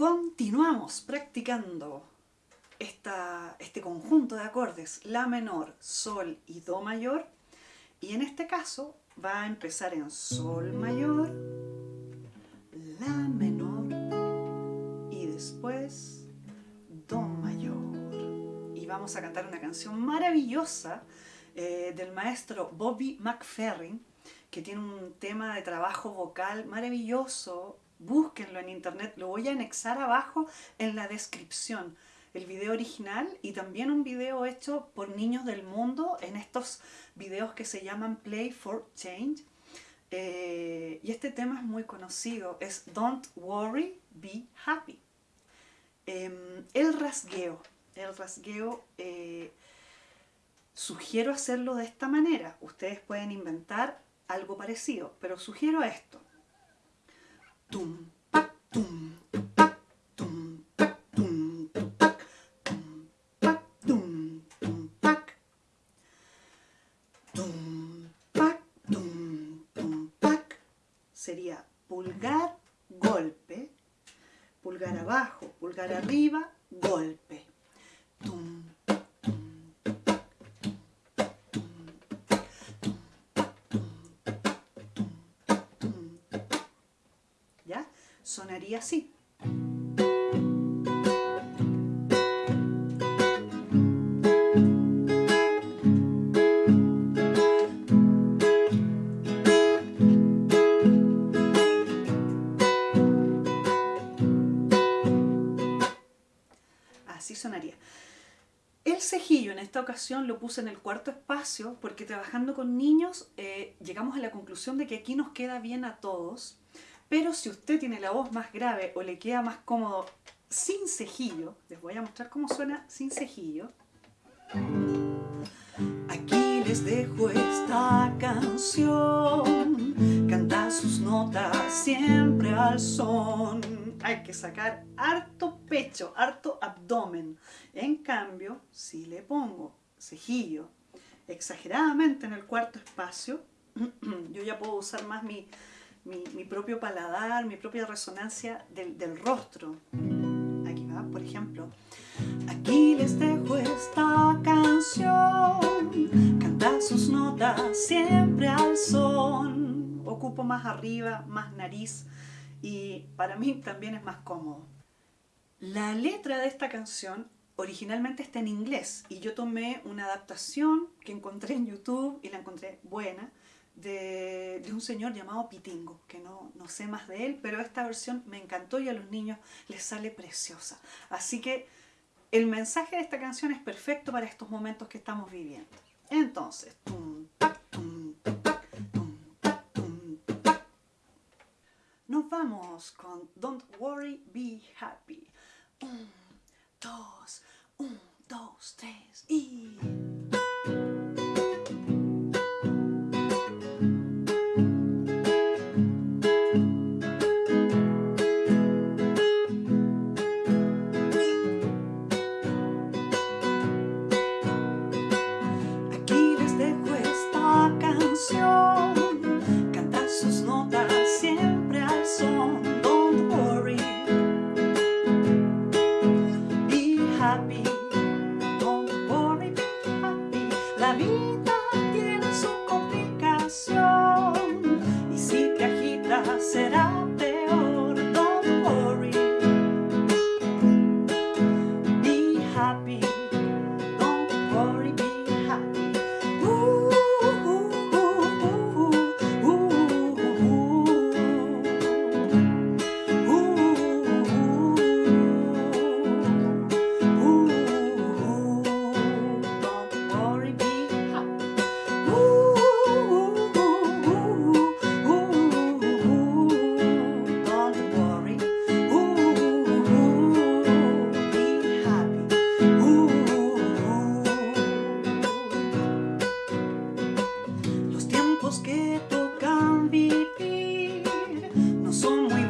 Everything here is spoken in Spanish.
Continuamos practicando este conjunto de acordes, La menor, Sol y Do mayor. Y en este caso va a empezar en Sol mayor, La menor y después Do mayor. Y vamos a cantar una canción maravillosa eh, del maestro Bobby McFerrin, que tiene un tema de trabajo vocal maravilloso, búsquenlo en internet, lo voy a anexar abajo en la descripción. El video original y también un video hecho por niños del mundo en estos videos que se llaman Play for Change. Eh, y este tema es muy conocido, es Don't Worry, Be Happy. Em, el rasgueo, el rasgueo, eh, sugiero hacerlo de esta manera. Ustedes pueden inventar algo parecido, pero sugiero esto Sería pulgar, golpe, pulgar abajo, pulgar arriba, golpe. Sonaría así. Así sonaría. El cejillo en esta ocasión lo puse en el cuarto espacio porque trabajando con niños eh, llegamos a la conclusión de que aquí nos queda bien a todos pero si usted tiene la voz más grave o le queda más cómodo sin cejillo, les voy a mostrar cómo suena sin cejillo. Aquí les dejo esta canción, canta sus notas siempre al son. Hay que sacar harto pecho, harto abdomen. En cambio, si le pongo cejillo exageradamente en el cuarto espacio, yo ya puedo usar más mi mi, propio paladar, mi propia resonancia del, rostro. Aquí va, por ejemplo. Aquí les dejo esta canción, canta sus notas siempre al son. Ocupo más arriba, más nariz y para mí también es más cómodo. La letra de esta canción originalmente está en inglés y yo tomé una adaptación que encontré en YouTube y la encontré buena de, un señor llamado Pitingo, que no, no sé más de él, pero esta versión me encantó y a los niños les sale preciosa. Así que el mensaje de esta canción es perfecto para estos momentos que estamos viviendo. Entonces, nos vamos con Don't Worry, Be Happy. Un, dos, un, dos, tres y... que tocan vivir. No son muy